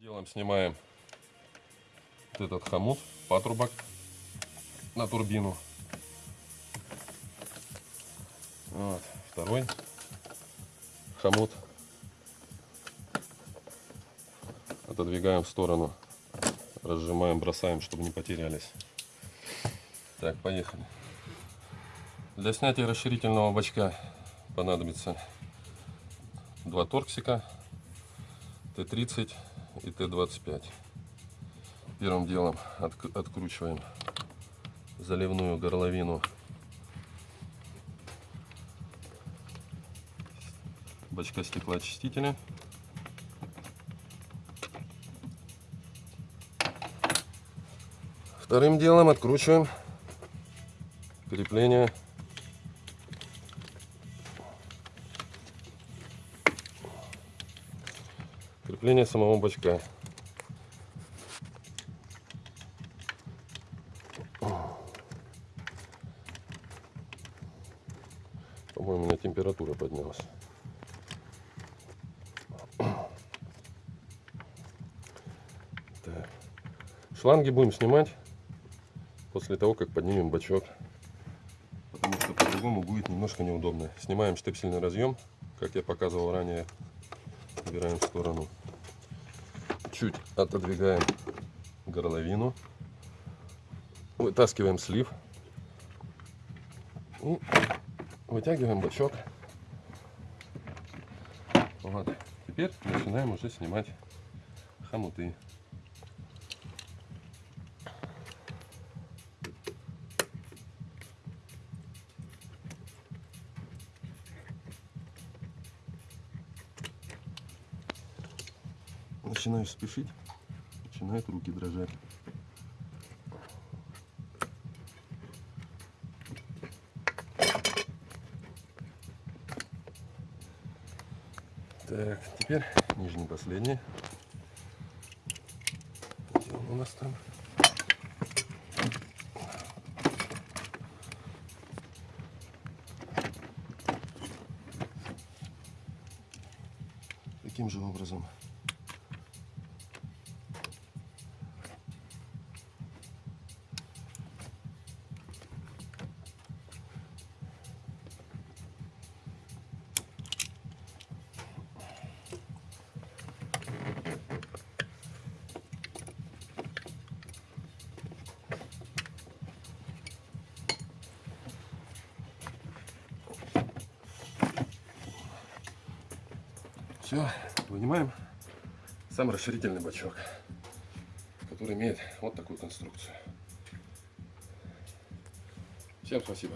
делом снимаем вот этот хомут, патрубок на турбину. Вот, второй хомут. Отодвигаем в сторону, разжимаем, бросаем, чтобы не потерялись. Так, поехали. Для снятия расширительного бачка понадобится два торксика Т-30 и Т-25. Первым делом от, откручиваем заливную горловину бачка стеклоочистителя. Вторым делом откручиваем крепление крепление самого бачка. По-моему, у меня температура поднялась. Так. Шланги будем снимать после того, как поднимем бачок. Потому что по-другому будет немножко неудобно. Снимаем штепсельный разъем, как я показывал ранее. Убираем в сторону. Чуть отодвигаем горловину. Вытаскиваем слив. И вытягиваем бачок. Вот. Теперь начинаем уже снимать хомуты. Начинаю спешить, начинают руки дрожать. Так, теперь нижний последний. Где он у нас там? Таким же образом. Все, вынимаем сам расширительный бачок, который имеет вот такую конструкцию. Всем спасибо.